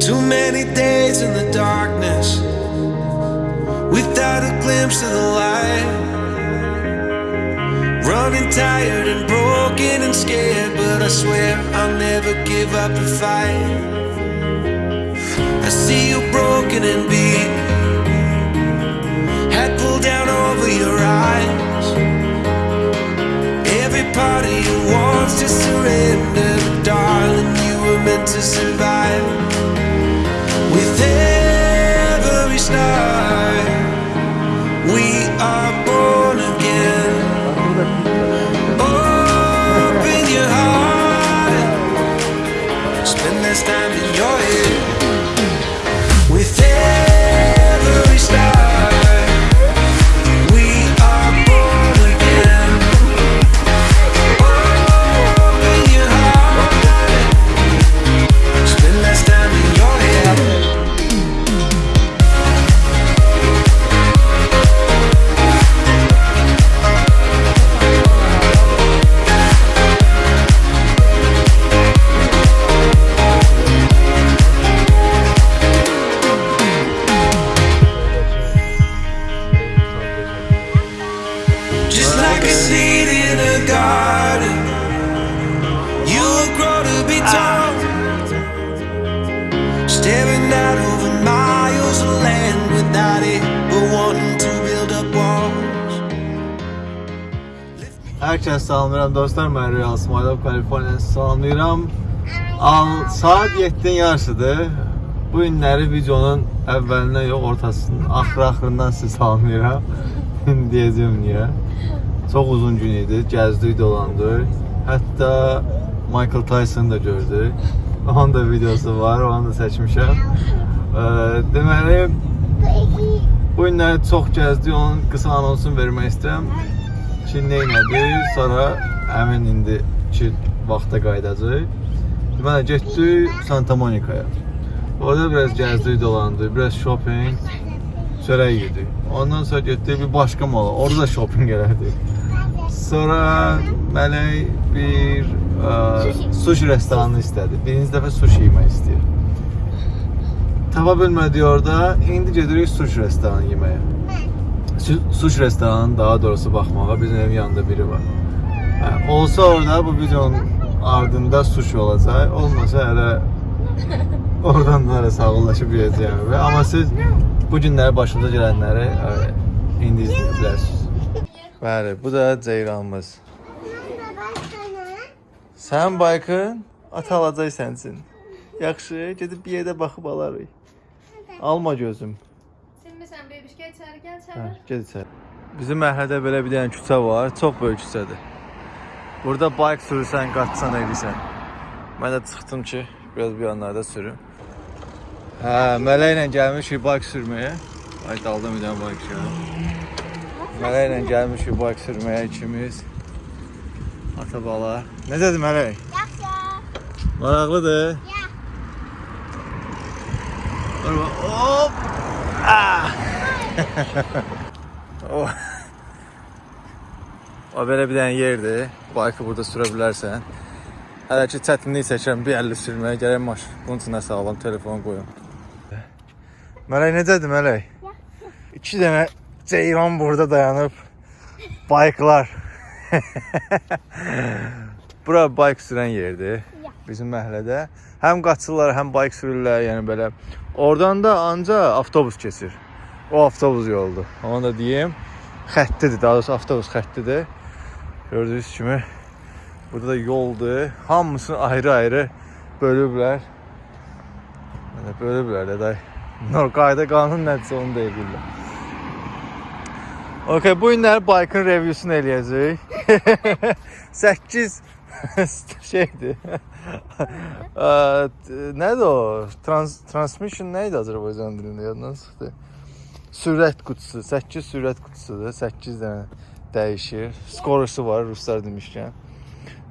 Too many days in the darkness without a glimpse of the light. Running tired and broken and scared, but I swear I'll never give up the fight. I see you broken and beat, to surrender, darling, you were meant to survive. Salamlayıram. Al saat 7-nin yarısıdır. Bu günləri videonun əvvəlindən yox, ortasının axır-axırından sizi salamlayıram. Deyəcəm niyə. Çox uzun gün idi, gəzdik, dolandıq. Hətta Michael Tyson da gördük. Onun da videosu var, onu da çəkmişəm. Ə, deməli, bu günləri çox gəzdik, onun qısa anonsunu vermək istəyirəm ki, nə elədik, sonra həmin indiki vaxta qayıdacaq. Deməli, getdik Santa Monicaya. Orada biraz gəzdik, dolandıq, biraz shopping, çörək yedik. Ondan sonra getdik bir başqa mala, orada da shopping elədik. Sonra Mələk bir ə, sushi restoranı istədi. Birinci dəfə sushi yemək istəyir. Tapa bilmədik orada, indi gedirik sushi restoranı yeməyə. Su- Sushi restoranının daha doğrusu baxmağa bizim evin yanında biri var. Hə, olsa orada bu videonun ardında sushi olacaq. Olmasa hələ oradan da hələ sağollaşıb yeyəcəyəm. Amma siz bu günləri başınıza gələnləri indi izləyə bilərsiniz. Bəli, bu da ceyranımız. Sən baykın ata alacaq sənsin. Yaxşı, gedib bir yerdə baxıb alarıq. Alma gözüm. Şimdi sen bebişke içeri gel Hə, içeri. get içəri. Bizim məhəllədə belə bir dənə küçə var. Çox böyük küçədir. Burada bayk sürürsən, qaçsan edirsən. Mən də çıxdım ki, biraz bir yanlarda sürüm. Hə, mələklə gəlmişik bayk sürməyə. Ay daldım bir dənə bayk sürüm. Mələklə gəlmişik bayk sürməyə ikimiz. Ata bala. Dedi mələk? Yaxşı. Maraqlıdır. Ya. Hop! Ah! oh. O belə bir dənə yerdir. Baykı burada sürə bilərsən. Hələ ki çətinlik çəkirəm bir əlli sürməyə gərək maş. Bunun üçün nəsə alam, telefon qoyum. Mələk necədir Mələk? İki dənə ceyran burada dayanıb. Bayklar. Bura bayk sürən yerdir. Bizim məhəllədə. Həm qaçırlar, həm bayk sürürlər, yəni belə. Oradan da anca avtobus keçir. O avtobus yoludur. Onu da deyim. Xəttidir, daha doğrusu avtobus xəttidir. Gördüyünüz kimi burada da yoldur. Hamısını ayrı-ayrı bölüblər. Yəni bölüblər də day. Nor qayda qanun nədirsə onu da eləyirlər. Okay, bu günləri baykın reviewsunu eləyəcəyik. 8 şeydir. Ə, t- Nədir o? Trans transmission nə idi Azərbaycan dilində yaddan çıxdı. Sürət qutusu, 8 sürət qutusudur. 8 dənə dəyişir. Skorusu var ruslar demişkən.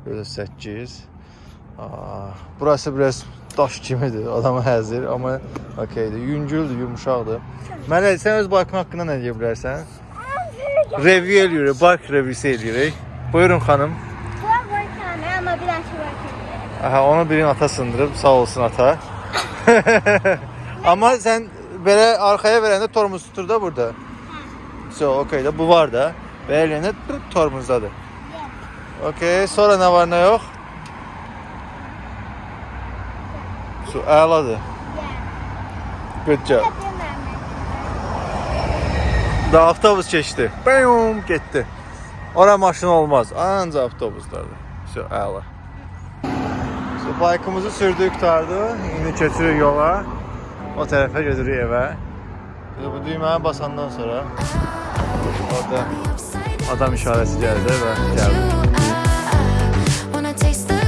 Böyle 8. Aa, burası biraz daş kimidir. Adamı həzir, amma okeydir. Yüngüldür, yumuşaqdır. Mələk, sən öz baykın haqqında nə deyə bilərsən? Review eləyirik, bayk reviewsi eləyirik. Buyurun xanım. Bura koy tane ama biraz Aha, onu birin ata sındırıb, sağ olsun ata. Amma sən belə arxaya verəndə tormuz tutur da burada. So, okey də bu var da. Pırt, tormuzdadır. Okey, sonra nə var, nə yox? So, əladır. Good job. Da avtobus keçdi. Bam, getdi. Ora maşın olmaz. Ancaq avtobuslardır. So, əla. So, baykımızı sürdük qutardı. İndi keçirik yola. O tərəfə gedirik evə. Bu düyməni basandan sonra orada adam işarəsi gəldi və gəldi. Wanna taste the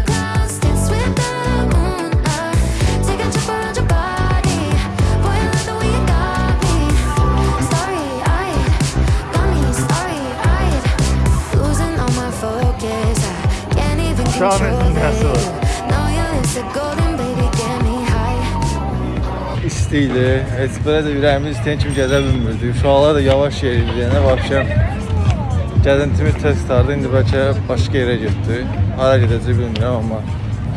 İsti idi. Heç belə də ürəyimiz istəyən kimi gəzə bilmirdi. Uşaqlar da yavaş yeriyirdi. Vəbşəm gəzintimiz tez qutardı. İndi bəlkə başqa yerə getdi. Hara gedəcək bilmirəm, amma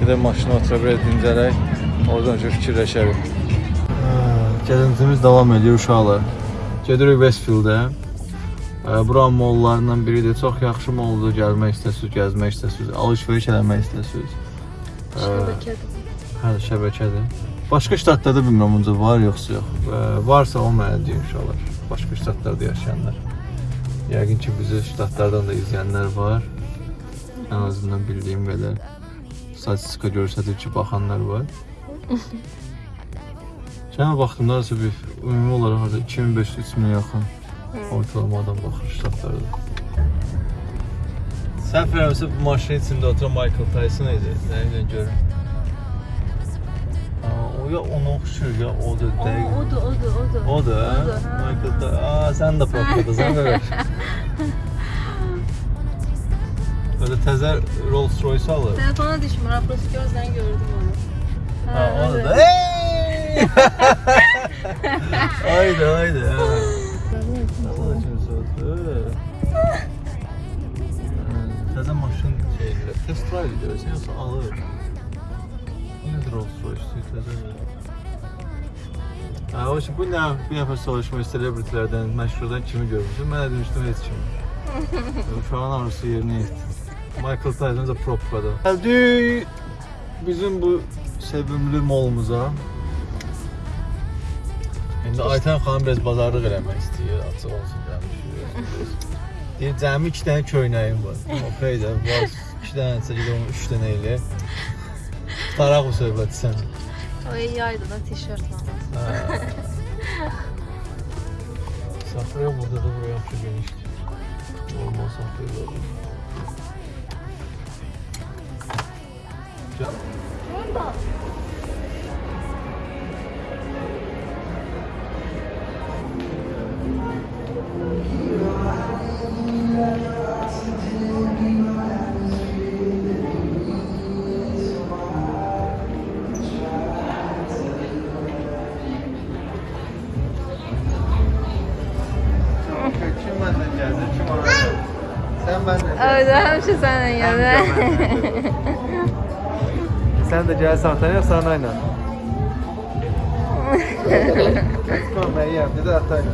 gedək maşına otura biraz dincələk. Oradan üçün fikirləşərik. Gəzintimiz davam edir uşaqlar. Gedirik Westfield-ə. Buranın mollarından biridir. Çox yaxşı moldur. Gəlmək istəsiniz, gəzmək istəsiniz, alış-veriş eləmək istəsiniz. Hə, şəbəkədir. Başqa ştatlarda bilmirəm onca var yoxsa yox. Və varsa o mənə deyin inşallah. Başqa ştatlarda yaşayanlar. Yəqin ki, bizi ştatlardan da izləyənlər var. Ən azından bildiyim qədər statistika göstərir ki, baxanlar var. Şəhə vaxtımda isə bir ümumi olaraq harda 2500-3000-ə yaxın ortalama adam baxır ştatlarda. Sən fərəmsə bu maşının içində oturan Michael Tyson idi. Nə ilə görün. O ya ona oxşur ya o da dəqiq. Odur, odur, odur. Odur, hə. Michael. Aa, sən də propladın, belə. Böyle təzə Rolls Royce alır. Telefona düşmür, aprosu gözden gördüm onu. Ha, onu öyle. da. Hey! haydi haydi. ha. Nasıl açıyorsun soğutu? Təzə maşın şeylə test drive edirsən yoxsa alır? Nədir Rolls Royce təzə? Ha, o şey, bu nə bir nəfər soruşmuş celebritylərdən, məşhurdan kimi görmüşsün? Mən də demişdim heç kimi. Uşağın arzusu yerinə yetdi. Michael Tyson da propkadır. Geldik bizim bu sevimli molumuza. İndi Ayten xanım biraz bazarlıq eləmək istəyir, açıq olsun demiş. Deyir, cəmi 2 dənə köynəyim var. Okey də, var 2 dənə isə gedir onu 3 dənə elə. Taraq bu söhbəti sən. O iyi aydı da tişört var. Saxlaya burada da buraya yaxşı genişdir. Normal saxlaya da. Kim Evet, hemşe senin yani. Sen de gel sahtane sanayla. Tamam ben yiyem dedi atayla.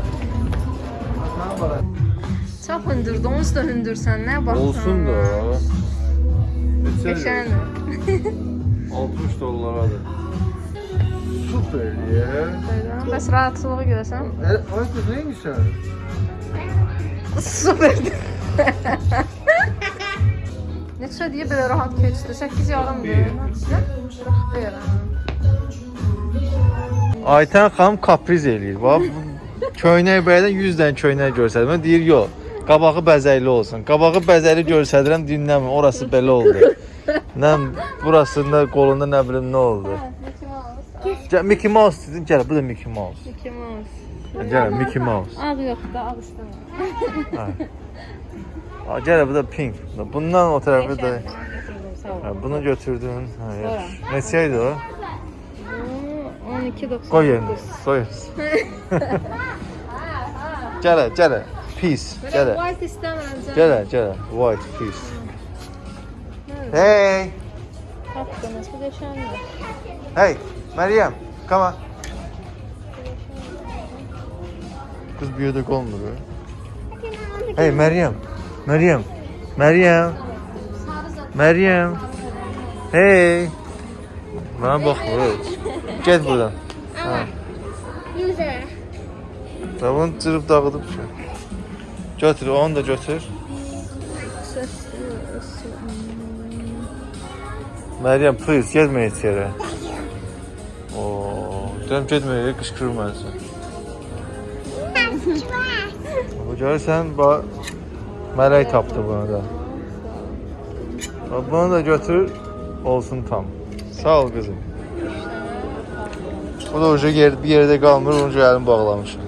Tamam bana. Çok hündürdü, onsuz da hündür sen ne bak. Olsun da. Geçen. 60 dolar adı. Süper ya. Bes rahatlığı görsen. E, Ayşe neymiş sen? Süperdi. Neçə deyə belə rahat keçdi? 8 yarımdır. Ayten xanım kapriz eləyir. Bax, köynək bəydən 100 dənə köynək görsədim. Deyir, yox. Qabağı bəzəkli olsun. Qabağı bəzəkli görsədirəm, dinləmir. Orası belə oldu. Nə burasında qolunda nə bilim nə oldu. Gəl Mickey Mouse dedim, gəl bu da Mickey Mouse. Mickey Mouse. Gəl Mickey Mouse. Ağ yoxdur, ağ istəmirəm. Ha, gəl bu da pink. Bundan o tərəfi də Sağ ol. ha, bunu götürdün. Ha, yaxşı. Neçə idi o? Bu 12.99. Qoy yerinə. Qoy. Gələ, gələ. Peace. Belə Gələ. white istəmirəm. canım. Gələ, gələ. White peace. Hey. Nasıl geçenli? Hey, Meryem, come on. Kız bir yerde kalmıyor. Hey Meryem, Meryem, Meryem, Meryem. Hey. Bana bak. Get buradan. Ha. Yüze. Tamam cırıp dağıtıp şu. Götür, onu da götür. Meryem, please, gelme hiç yere. Oo, canım getmə yere, qışqırır mən sən. Bu görürsən, bax, mələk tapdı bunu da. Bax, Bunu da götür, olsun tam. Sağ ol qızım. Bu da ucu yer, bir yerdə qalmır, onu əlim bağlamışım.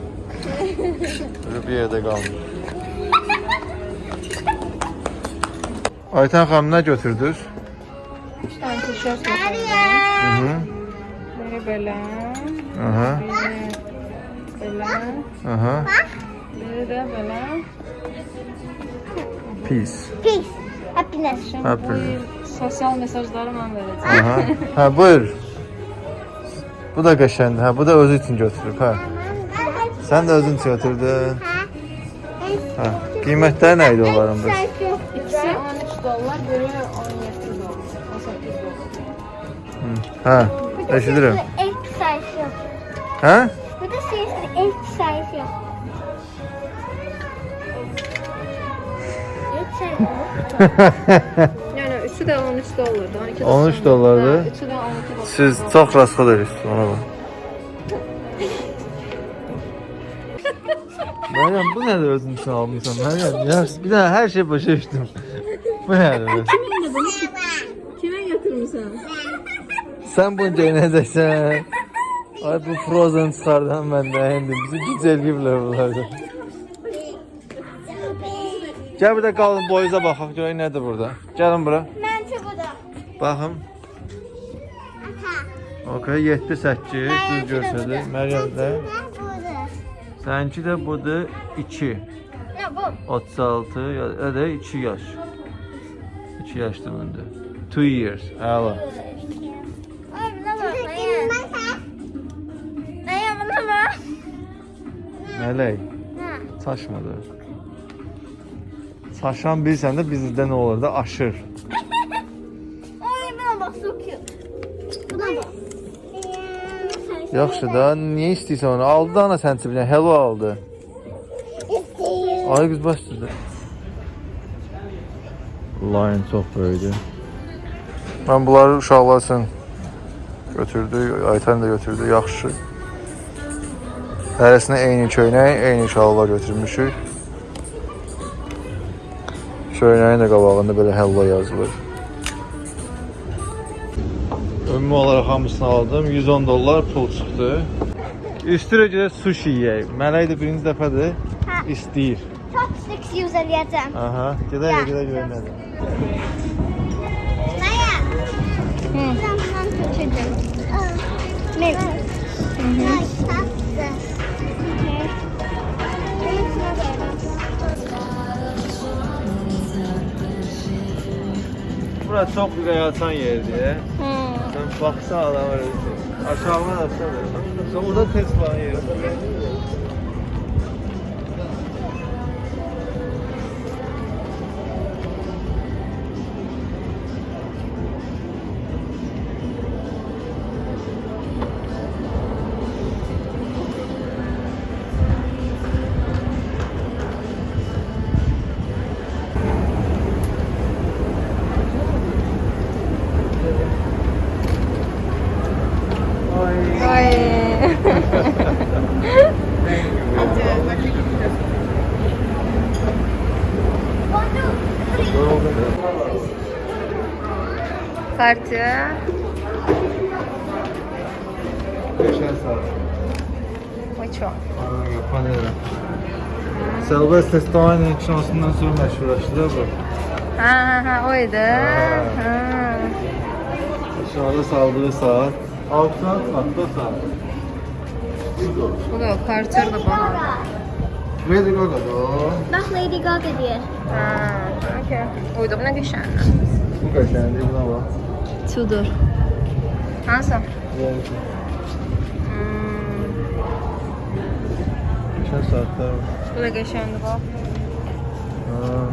Ucu bir yerdə qalmır. Aytan xanım nə götürdünüz? Üç tane tişört getirdim. Hı -hı. Biri böyle. Aha. Biri böyle. Aha. Biri de böyle. Peace. Peace. Happiness. Şimdi Aferin. bu yıl sosyal mesajları ben vereceğim. Aha. Ha buyur. Bu da qəşəngdir. Ha bu da özü üçün götürüb. Ha. Sən də özün üçün götürdün. Ha. Qiymətləri nə idi onların biz? İkisi 13 dolar, biri 17 dolar. 18 dolar. Ha. Eşidirəm. Ilk yok. Yani üçü de 13 dolardı. 12 13 dolardı. Ha, Üçü de 12 dolar. Siz çox rasxod edirsiniz ona bax. Məryəm, bu nədir özün üçün almısan? Məryəm, ya bir dənə hər şey başa düşdüm. Bu nədir? Kime götürmüşsün? Sən bunu geyinəcəksən. Ay bu Frozen çıxardan məndə indi. Bizi güc eləyiblər bunlarda. Gəl bir də qalın boyuza baxaq görək nədir burada. Gəlin bura. Ben çubuğum. Baxım. Okay, 7 8 düz göstərdi. Məryəm də. Səninki də budur 2. Ne bu? 36 ya da 2 yaş. 2 yaşdır məndə. 2 years. Əla. Mələk. Ha. Saçan bilsən də bizdə nə olur da aşır. Ay bak çok cute. Buna bak. Yaxşı da, niyə istəyirsən onu? Aldı da ana sən cibinə, hello aldı. İstəyir. Ay qız başladı. Lion çox böyükdür. Mən bunları uşaqlar üçün götürdü, Aytan da götürdü, yaxşı. Hərəsinə eyni köynək, eyni şalvar götürmüşük. Köynəyin də qabağında belə hello yazılır. Ümumi olaraq hamısını aldım. 110 dollar pul çıxdı. Üstünə görə sushi yeyək. Mələk də birinci dəfədir. Ha. İstəyir. Çok sık yüzələyəcəm. Aha, gedək Ya. gedək görək nədir. Maya. Ben bundan kaçırdım. Ne? Bura çox ürək açan yerdir. Sən baxsan adam öyle aşağıdan aşağı. Sən burada test falan yer. Serbest Testoğan'ın şansından sonra meşhurlaştı da bu. Ha ha ha oydu. Ha. Aşağıda saldığı saat. 6 saat, hatta saat. Bu da o Carter da bana. Lady Gaga'da o. Bak Lady Gaga diyor. Ha, okey. Uydu buna geçen. Bu kaçan değil buna bak. Tudor. Hansı? Yani saatler var. bu da qəşəngdir bax. Ha.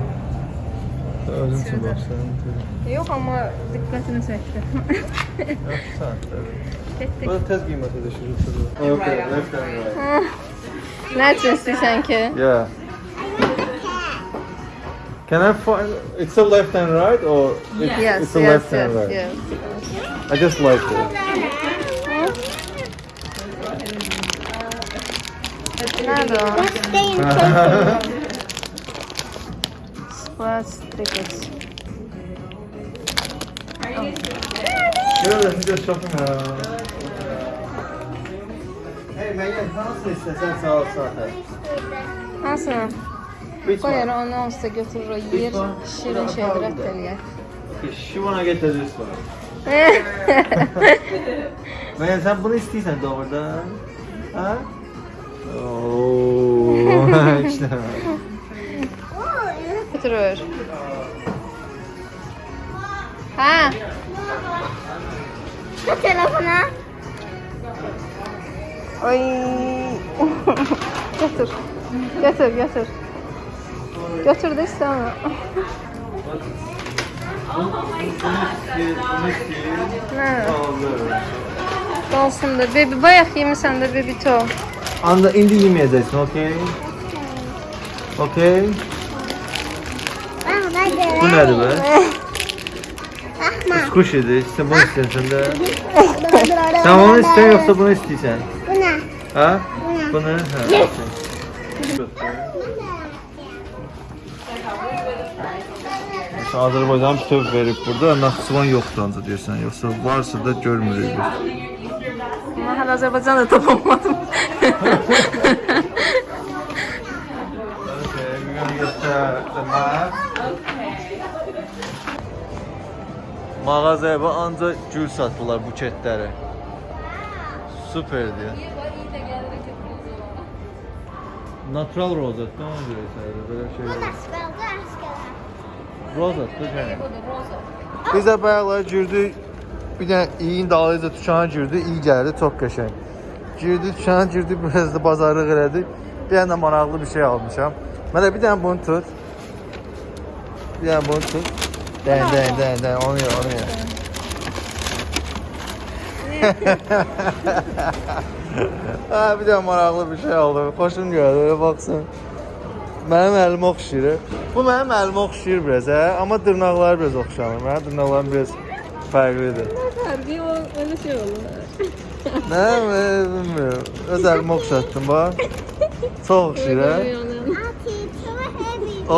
Özün için bak senin. Yox, amma diqqətini çəkdi. Yaxşı saatler. Getdik. Burada tez qiymət ödəşir. Okay, left and right. Nə üçün istəyirsən ki? Yeah. Can I find? It's a left and right, or it's, Yes, it's a yes, left yes, and right. yes. I just like it. Qoyar one? onu onsuz da götürür o yer. Şirin şeydir ət eləyər. She wanna get the this one. Megan sen bunu istiyorsan doğrudan. Ha? Oo, işte. Götürür. Hə, Bu telefona. Ay. götür. Götür, götür. Götür də istəmə. Nə? Olsun da. Baby bayaq yemisən də baby to. Anda indi yemeyeceksin, okey? Okey? Bu nedir be? Bakma. Kuş idi. Sen bunu istiyorsun da. Sen onu istiyorsun yoksa bunu istiyorsan? Bu ne? Ha? Bu? Ha. Yes. okey. Azərbaycan bütöv verib burada, Naxçıvan yoxdur ancaq deyirsən, yoxsa varsa da görmürük biz. Amma hələ Azərbaycanda tapamadım. Okay, we're gonna get the, the map. Mağazaya bax ancaq gül satırlar buketləri. Superdir. Natural rozet, nə ona görə isə belə şey. Aşkına? Rozet, yəni. Biz də bayaqlar girdik. Bir dənə iyin dalıyca dükana girdik. İyi gəldi, çox qəşəng. Girdik dükana girdik, biraz da bazarlıq elədik. Bir dənə də maraqlı bir şey almışam. Mənə bir dənə bunu tut. Bir dənə bunu tut. Dən, dən, dən, dən, onu ye, onu ye. ha, bir dənə maraqlı bir şey aldım. Xoşum gəldi, öyle baxsın. Mənim əlimə oxşayır. Bu mənim əlimə oxşayır biraz, hə? Amma dırnaqları biraz oxşamır. Mənim dırnaqlarım biraz fərqlidir. Fərqi o elə şey olur. Nə, bilmirəm. Öz əlimə oxşatdım bax. Çox oxşayır, hə?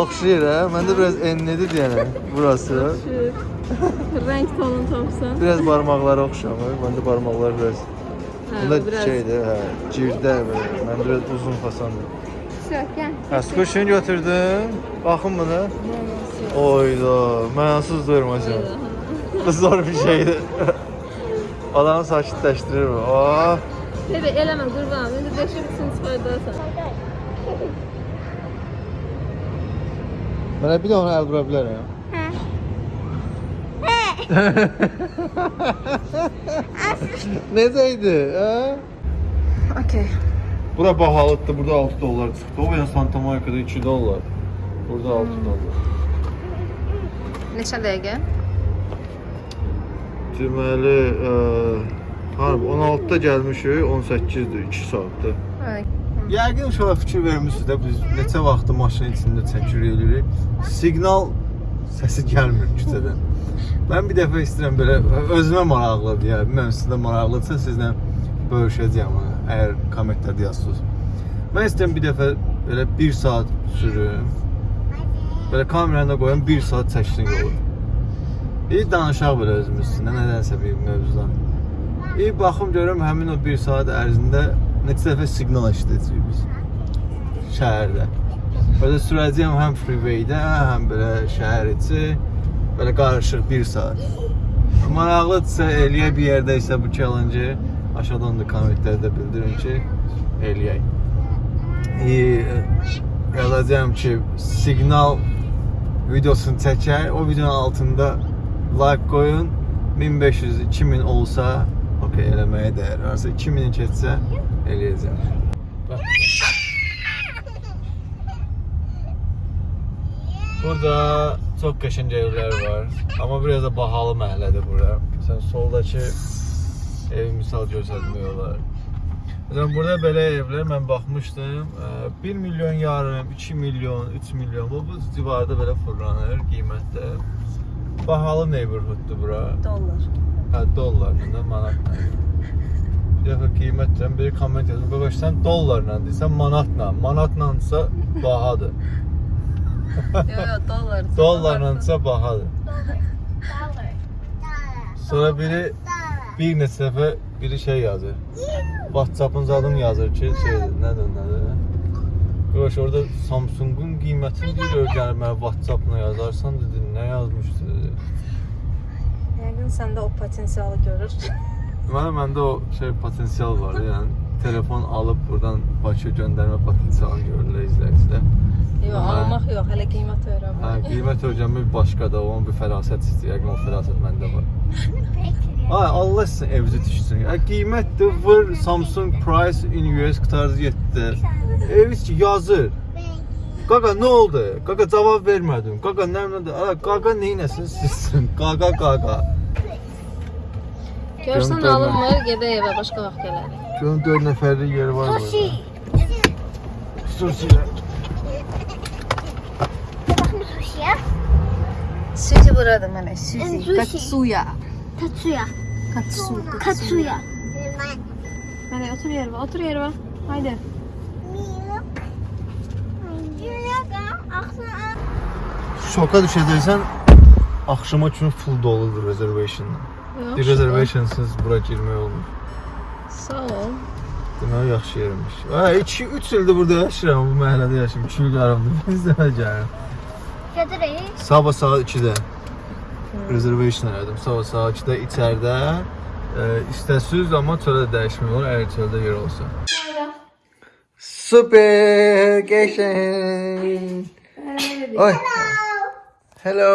Oxşayır, hə? Məndə biraz enlidir yəni burası. Rəng tonunu tapsan. Biraz barmaqları oxşamır. Məndə barmaqlar biraz Bunda şeydir, hə, girdə belə. Məndə biraz uzun fasandır. Hə, skuşunu götürdüm. Baxın buna. Oyda, mənasız durmacam. Bu zor bir şeydir. Adamı sakitləşdirir bu. Oh. Bebe eləmə qurban. İndi deşirsən çıxardarsan. Mənə bir də onu əl vura bilərəm. Necə idi? Hə? Okay. Bura bahalıdır. Burada 6 dollar çıxdı. O yəni Santa Monica'da 2 dollar. Burada 6 dollar. Neçə dəqiqə? Deməli, ə, harbi 16-da gəlmişik, 18-dir, 2 saatdır. Ay. Yəqin uşağa fikir vermisiniz də biz neçə vaxtı maşının içində çəkir eləyirik. Siqnal səsi gəlmir küçədən. Mən bir dəfə istəyirəm belə özümə maraqlıdır ya. Bilmirəm sizə maraqlıdsa sizlə bölüşəcəyəm. Əgər kommentlərdə yazsınız. Mən istəyirəm bir dəfə belə 1 saat sürüm. Belə kameranı da qoyum 1 saat çəksin yolu. Bir danışaq belə özümüz üstündə nədənsə bir mövzudan. İyi baxım görürəm həmin o 1 saat ərzində neçə dəfə siqnal eşidəcəyik biz şəhərdə. Belə sürəcəyəm həm freeway-də, həm belə şəhər içi. Belə qarışıq 1 saat. Maraqlıdırsa eləyə bir yerdə isə bu challenge aşağıdan da kommentlərdə bildirin ki, eləyək. İyi, yazacağım ki, siqnal videosunu çəkər, o videonun altında like qoyun 1500-2000 olsa, okey, eləməyə dəyər. Varsa 2000 keçsə, eləyəcəm. Burada çox qəşəng evlər var. Amma biraz da bahalı məhəllədir bura. Sən soldakı evi misal göstərmək olar. Məsələn, burada belə evlər mən baxmışdım. ə, 1 milyon yarım, 2 milyon, 3 milyon bu, bu civarda belə fırlanır qiymətdə. Bahalı neighborhooddur bura. Dollar. Hə, dollarla da manatla. Bir dəfə qiymət deyirəm, biri komment yazır. Qaqaş sən dollarla deyirsən, manatla. Manatlansa bahadır. Yo yo dollar. Dollarlansa bahadır. Dollar. Sonra biri bir neçə dəfə biri şey yazır. WhatsApp-ın zadım yazır ki, şeydir, nədir, nədir? Qaqaş orada Samsung-un qiymətini deyir, öyrənib mənə WhatsApp-la yazarsan dedi, nə yazmışdı dedi. Yəqin səndə o potensialı görür. Deməli məndə o şey potensial var, yəni telefon alıb buradan Bakıya göndərmə potensialı görürlər izləyicilər. Yo, Hə. almaq yox, hələ qiymət öyrənmək. Hə, qiymət öyrənmək başqadır, onun bir fərasət istəyir, yəqin o fərasət məndə var. Ay Allah sizin evinizi tiksin. Ya qiymətdir, vur Samsung price in US qutarız 7. Eviz ki yazır. Qaqa nə oldu? Qaqa cavab vermədim. Qaqa nə nədir? Qaqa nə etsin sizsin? Qaqa qaqa. Görsən alınmır, gedək evə başqa vaxt gələrik. Görün 4 nəfərlik yeri var Sushi. burada. Sushi. Sushi'ye. Sushi buradır mənə, sushi. Sushi. Katsuya. Tatsuya. Katsu. Katsuya. Mənə otur yerə, otur yerə. Haydi. Şoka düşəcəksən axşama kimi full doludur reservation. Bir reservationsız bura girmək olmur. Sağ ol. Deməli yaxşı yermiş. Hə, 2 3 ildir burada yaşayıram, bu məhəllədə yaşayıram. 2 il yarımdır. Biz də gəlirəm. Gedireyim. Sabah saat 2-də reservation elədim. Sabah saat 2-də içəridə e, istəsiz amma çöldə dəyişmək olur, əgər çöldə yer olsa. Super qəşəng. Oy. Hello.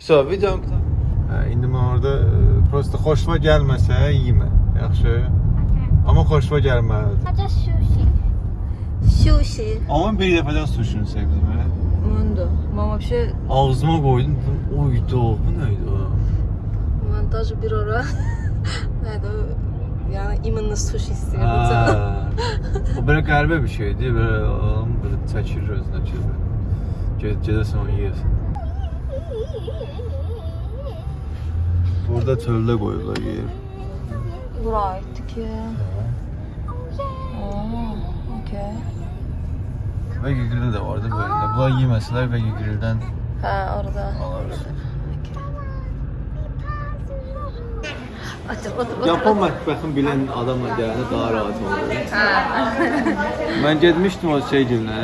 So, videom Hə, indi mən orada e, prosta xoşuma gəlməsə yemə. Yaxşı. Amma xoşuma gəlməlidir. Hadi sushi. Sushi. Amma bir dəfədən suşunu sevdim. hə. Mundo. Mən вообще Ağzıma qoydum. dedim, Oydu, bu nə idi o? mən даже bir ara nədir o? Yəni imanlı sushi Hə. istəyirdim. o belə qəribə bir şeydi. Belə adam belə çəkir özünə ki. Ged gedəsən onu yeyəsən. Burada çöldə qoyurlar yer. Bura aiddir ki. Oo, okey. Veggie grill də vardı böyle. Bunlar yeməsələr Veggie grilldən Hə, orada. alarlar. Otur, otur, otur. Yapon mətbəxin bilən adamla gələndə daha rahat olur. Mən getmişdim o şey gilinə,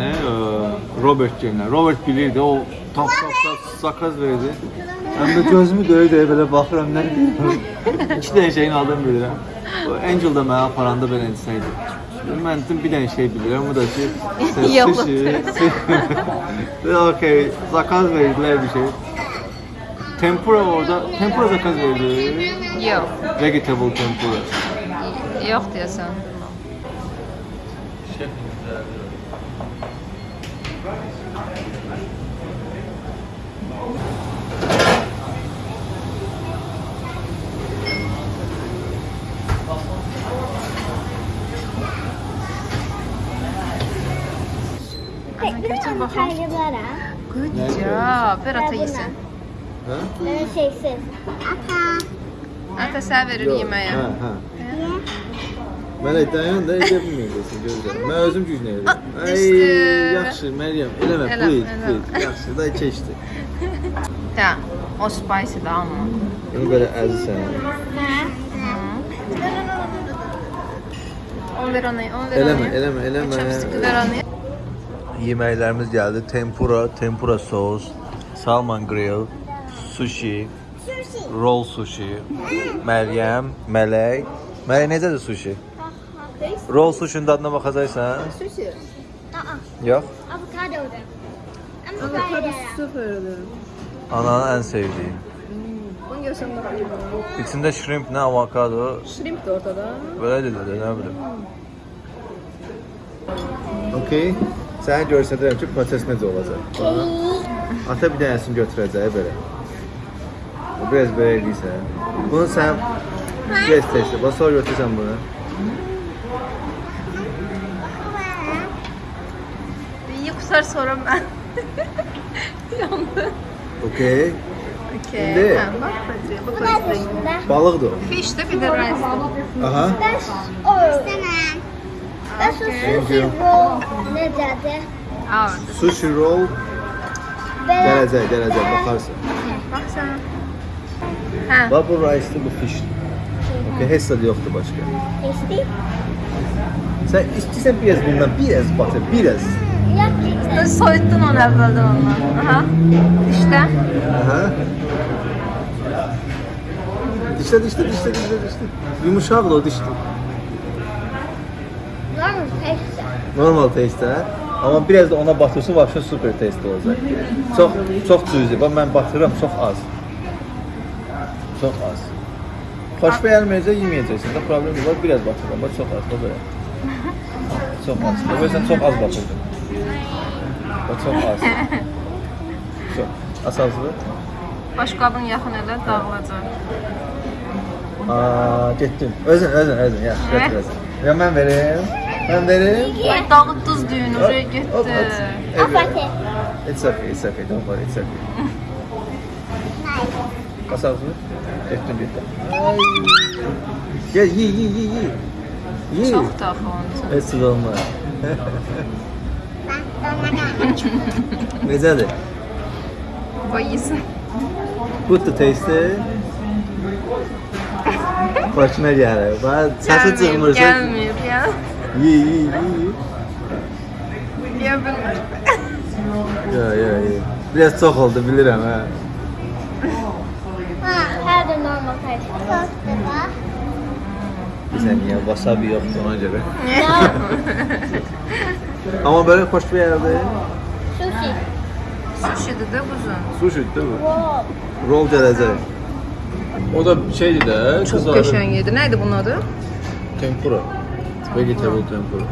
Robert gilinə. Robert bilirdi, o tap tap tap sakaz verdi. Mən də gözümü döyə döyə belə baxıram, nə deyirəm. İki dənə şeyin adını bilirəm. O Angel da mənə aparanda belə insan idi. Mən dedim bir dənə şey bilirəm, o da ki, Yalan. sushi. Ve okey, zakaz verdilər bir şey. Tempura orada, tempura zakaz verdi. Yox, Vegetable tempura. yox deyəsən. Götür bakalım. Good job. Ver ata yesin. Hə? Ben şeysiz. Ata. Ata sən verir yeməyə. Hə, hə. Mələk dayan da edə bilməyəcəksən görürəm. Mən özüm gücünə edirəm. Ay, düşdü. yaxşı Məryəm, eləmə, Elə, please, elə. please. Yaxşı, da keçdi. Hə, o spicy da amma. Bunu belə əzsən. Onu ver ona, onu ver Eləmə, ona. eləmə, eləmə. Chopstick ver ona. Yeməklərimiz gəldi. Tempura, tempura sos, salmon grill, sushi, roll sushi. Məryəm, Mələk. Mələk necədir sushi? Roll sushi'nin dadına baxacaqsan? Sushi. Aa. Yox. Avokado da. Avokado da. Sıfırdır. Ananın ən sevdiyi. Bunu görsem daha iyi. İçində shrimp, nə avokado, Shrimp de ortada. belə dedi, nə bilim. Okay. Sənə göstərirəm ki, proses necə olacaq. Ata bir dənəsini götürəcək belə. O biraz belə eləyirsən. Bunu sən biraz testi. Bax sonra götürsən bunu. Bir yuxsar sonra mən. Yandı. Okay. Okey. İndi- Ha, bak Bedriye, bak şimdi? Balıqdır o. Fiş de bir de rice. Aha. Ben o. İstemem. Ben şu sushi roll necədir? Aa, Sushi roll Və gələcək, gələcək, baxarsan. bak sen. Ha. Bax bu rice bu fish. Okay, heç zad yoxdur başqa. Eesti. Sən istəyirsən biraz bundan, biraz batır, biraz. Gerçekten. Soyuttun onu evvelden ondan. Aha. İşte. Aha. Dişle dişle dişle dişle dişle. Yumuşak o dişli. Normal taste. Normal taste ha. Ama biraz da ona batırsa vapşe super taste olacak. Çok çok cüzi. Bak ben batırıram çok az. Çok az. Hoş beğenmeyecek yemeyeceksin. De problem. Bak biraz batırıram. Bak çok az. Bak böyle. Çok az. Sen çok az batırdın. Bak çok az. Çok. Asası. Başqabın yaxın elə dağılacaq. Aa, getdin. Özün, özün, özün. Yaxşı, Hə? götür özün. Ya mən verim. Mən verim. Ay dağıtdınız düyünü, Hop, oraya hop, getdi. hop. Afaki. It's okay, it's okay. Don't worry, it's okay. Kasabı. Getdin, getdin. Ay. Gel, ye, ye, ye, ye. Ye. Çox da axı onun. Heç sık olmaz. Necədir? Qoy yesin. Good to taste. Xoşuna gəlir. Bax, səsi Gəlməyib, çıxmırsa. gəlməyib ya. Ye, ye, ye, ye. Yeyə bilmir. Ya, ya, ya. Biraz çox oldu, bilirəm hə. Ha, her de normal taste. Tostu da. Bir saniye, wasabi yoxdur ona görə. No. Amma belə xoş bir yerdir. Sushi. Sushidir də quzum. Sushi'dir bu. Roll. Roll gələcək. O da şeydir də, Çox qəşəng idi. Nə idi bunun adı? Tempura. Vegetable tempura.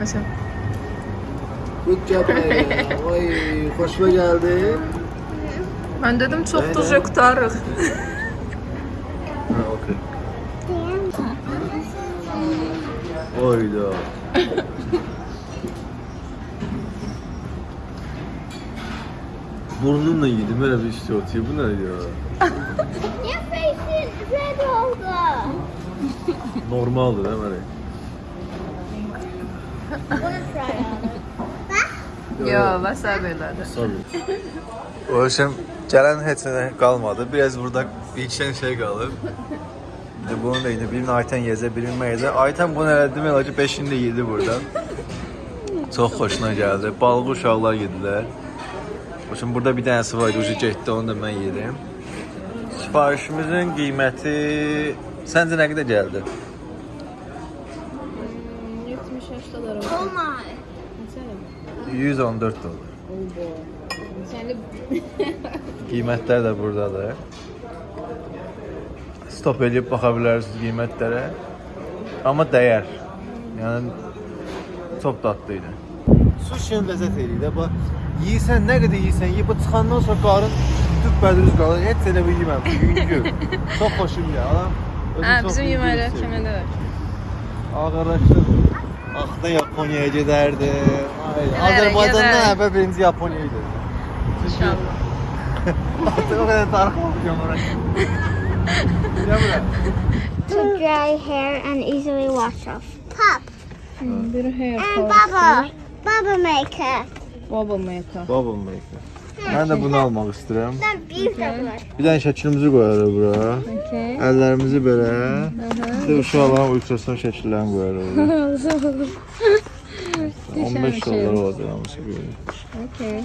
Məsələn. Good job. Oy, xoşuma gəldi. Mən dedim çox Aynen. duzca qutarıq. Ha, okey. Oyda. Burnumla yedim öyle bir şey atıyor. Bu ne ya? Your face is red oldu. Normaldir değil mi? Yo, wasabi elədi. Tabii. O işim gələn heç nə qalmadı. Biraz burada ilkən şey qalıb. De bunu da yine birini Ayten yezə, birini mən yezə. Ayten bunu elədi, mən ki 5-ini də yedi burada. Çox xoşuna gəldi. Balığı uşaqlar yedilər. Üçün burada bir dənəsi var idi, ucu getdi, onu da mən yedim. Sifarişimizin qiyməti səncə nə qədər gəldi? 70 dolar oldu. Oh my. 114 dollar. De Qiymətlər də burdadır. Stop edib baxa bilərsiniz qiymətlərə. Amma dəyər. Yəni çox dadlı idi. Sushi ləzzət eləyir də. Bax, yeyirsən, nə qədər yeyirsən, yeyib çıxandan sonra qarın düppədüz qalır. Heç elə bir yeməmişəm. Yüngül. Çox xoşum gəlir. Adam Hə, bizim yeməklər sevir. kimdə var? Ah, Aslında Japonya'ya giderdi. Hayır. Evet, Azerbaycan'dan evet. evvel birinci Japonya'ya giderdi. İnşallah. Artık o kadar tarih olacağım oraya. Gel buraya. To dry hair and easily wash off. Pop. Hmm, Bir hair And baba. Baba maker. Baba maker. Baba maker. Mən də bunu almaq istəyirəm. Then beautiful. Bir dənə şəklimizi qoyarıq bura. Okay. Əllərimizi belə. Bir də uşaqların ultrason şəkillərini qoyarıq bura. 15 dollar olacaq hamısı belə. Okay.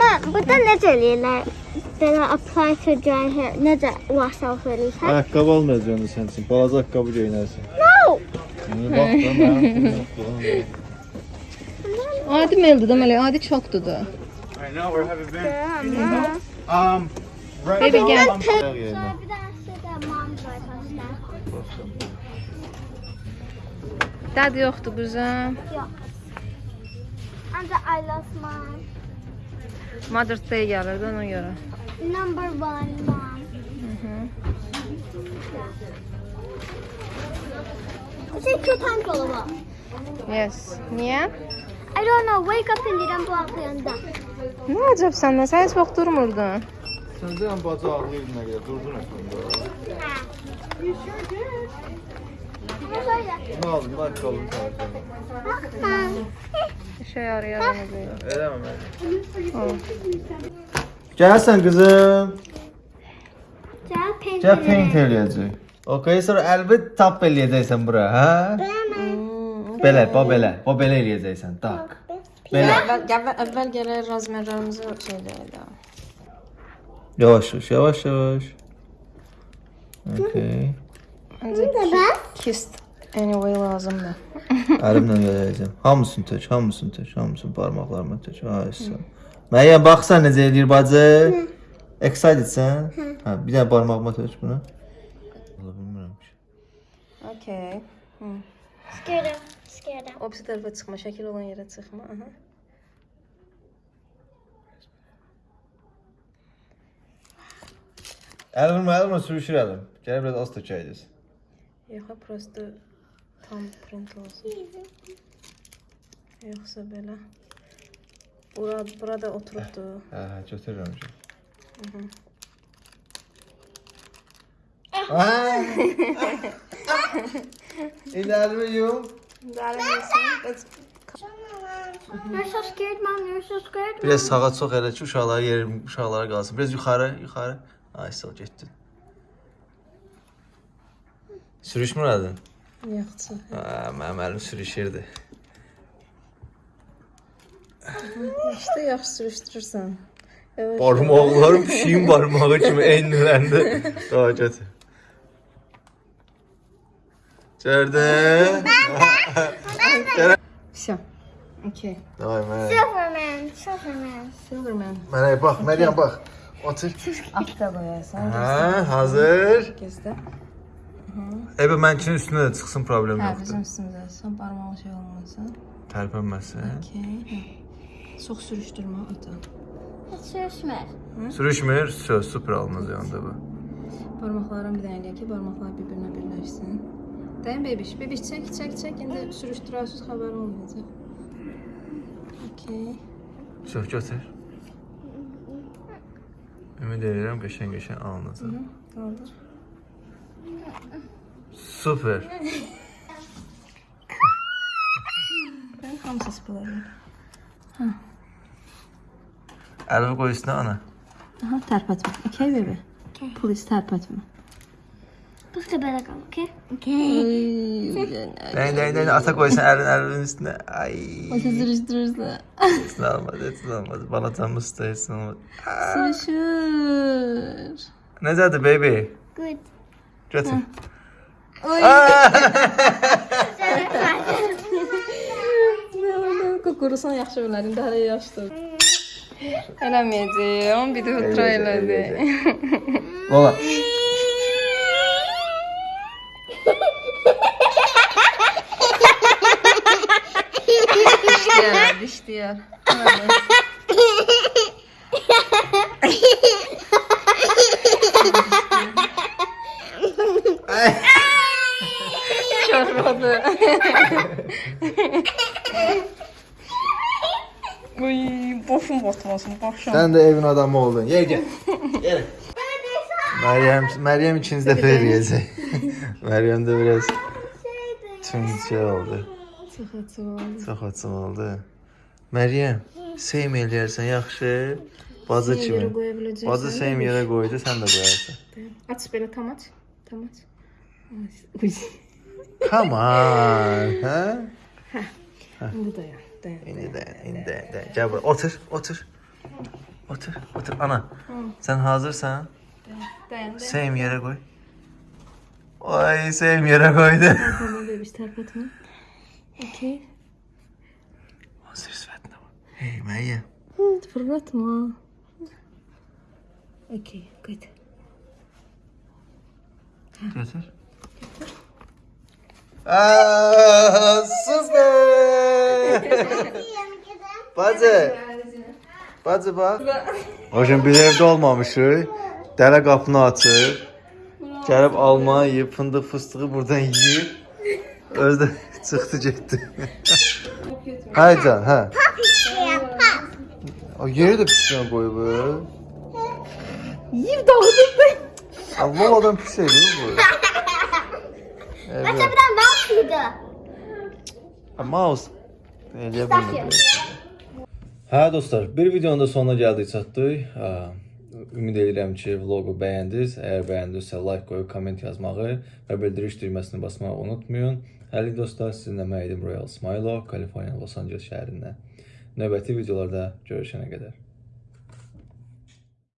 Mom, burada necə eləyirlər? Belə apply to dry hair. Necə wash off eləyirsən? Ayaqqabı almayacağam sən üçün. Balaca ayaqqabı geyinərsən. No. İndi bax da mənim. Adi meldi deməli, adi çoxdur da. I know we're having been. Mama. Um, Baby gel. Ayaq yerinə. Sonra bir tanesi de mom's var pasta. Dad yoxdur quzum. Yok. Ancak I lost mom. Mother's Day gəlirdi ona görə. Number one mom. It's a two times all of Yes. Niyə? I don't know. Wake up and didn't block the under. Nə əcəb səndən? Sən heç vaxt durmurdun. Sən deyən bacı ağlayır nə qədər durdun əslində. You sure did. Şöyle. Nə aldın? Bax qalın sənə. Bakma. İşə yarayar ona görə. Eləmə mən. Gəlsən qızım. Gel paint. Gəl paint eləyəcək. Okay, sonra əlbət tap eləyəcəksən bura, hə? Belə, bax belə. Bax belə eləyəcəksən. Tak. Belə. Əvvəl, əvvəl, əvvəl gələr razmerlərimizi şey deyələ. Yavaş yavaş, yavaş yavaş. Okay. Məncə kist anyway lazımdır. Əlimlə gələcəm. Hamısını tök, hamısını tök, hamısını barmaqlarıma tök. Aysa. Məryəm baxsan necə eləyir bacı? Excitedsən? Hə, bir dənə barmağıma tök bunu. Vallahi bilmirəm ki. Okay. Scared him. Scared him. O birisi tərəfə çıxma, şəkil olan yerə çıxma. Aha. Əl vurma, əl vurma, sürüşür əlim. Gəl biraz az tökəyəcəz. Yox, prosta tam print olsun. Yoxsa belə. Bura, burada oturubdu. Hə, hə, götürürəm ki. İndi əlimi yum. You're so scared, mom. You're so scared. Biraz sağa çox elə ki, uşaqlara yerim, uşaqlara qalsın. Biraz yuxarı, yuxarı. Ay, sağ getdin. Sürüşmür adın? Yoxsa. Hə, mənim əlim sürüşürdü. İşte yaxşı sürüşdürürsən. Barmaqlarım pişiyin barmağı kimi enləndi. Daha gətir. Gördün? Все. Okay. Davay mənə. Silverman. Silverman. Silverman. Mənə bax, Məryəm bax. Otur. Altta qoyarsan. Hə, hazır. Gözdə. Ebe mənkinin üstünə də çıxsın problem Hə, yoxdur. bizim üstümüzə. Sən barmağın şey olmasın. Tərpənməsin. Okay. Çox sürüşdürmə ata. Sürüşmez. Sürüşmür, söz super alınız yanında bu. Barmaqların bir dənə eləyək ki, barmaqlar bir-birinə birləşsin. Dayan bebiş, bebiş çək, çək, çək. İndi sürüşdürərsiniz, xəbər olmayacaq. Okay. Söz götür. Ümid edirəm qəşəng-qəşəng alınacaq. Qaldır. Super. Mən hamısı sıpılarım. Əlimi qoy üstünə ana. Aha, tərpətmə. Okay, baby. Okay. Please tərpətmə. Bu da böyle kal, okay? Okay. Dəyin, dəyin, dəyin. Ata qoysan əlin əlinin üstünə. Ay. sürüşdürürsən. Heç nə olmaz, heç nə olmaz. Balacanımız da heç nə olmaz. Sürüşür. Necədir baby? Good. Götür. Qurusan yaxşı bilər, indi hələ yaşdır. Eləməyəcəyəm, bir də ultra elədi. Ola. Dişləyər, dişləyər. Çorbadı. Uy, boşum batmasın, başım. Sən də evin adamı oldun. Yer gəl. Yer. Məryəm, Məryəm ikinci dəfə eləyəcək. Məryəm də biraz tüncə oldu. Çox açıq oldu. Çox açıq oldu. Məryəm, seym eləyərsən yaxşı. Bacı Yerə kimi. qoya biləcəksən. Bacı seym yerə qoydu, sən də qoyarsan. Aç belə tam aç. Tam aç. Uy. Come on, hə? İndi dayan, dayan. İndi də, indi də, də. Gəl bura, otur, otur. Otur, otur. Ana, sən hazırsan? Dayan, dayan. Seym yerə qoy. Ay, seym yerə qoydu. Tamam bebiş tərpətmə. Okay. Hazır sifətinə bax. Hey. Fırlatma. Okay, good. Gətir. Aa, sus be! Bacı. Bacı bax. Hocam biz evdə olmamışıq. Dələ qapını açır. Gəlib alma yeyib, fındıq fıstığı buradan yeyib. Özü də çıxdı getdi. Hay can, hə. O yeri də pisliyə qoyub. Yiyib dağıdıb. Allah adam pis edir bu. Evet. Buradan mouse Ha, Mouse. Eləyə bilmirəm. Hə dostlar, bir videonun da sonuna gəldik çatdıq. Ümid edirəm ki, vloqu bəyəndiniz. Əgər bəyəndinizsə like qoyub komment yazmağı və bildiriş düyməsini basmağı unutmayın. Hələ dostlar, sizinlə mən idim Royal Smilo, Kaliforniya, Los Angeles şəhərindən. Növbəti videolarda görüşənə qədər.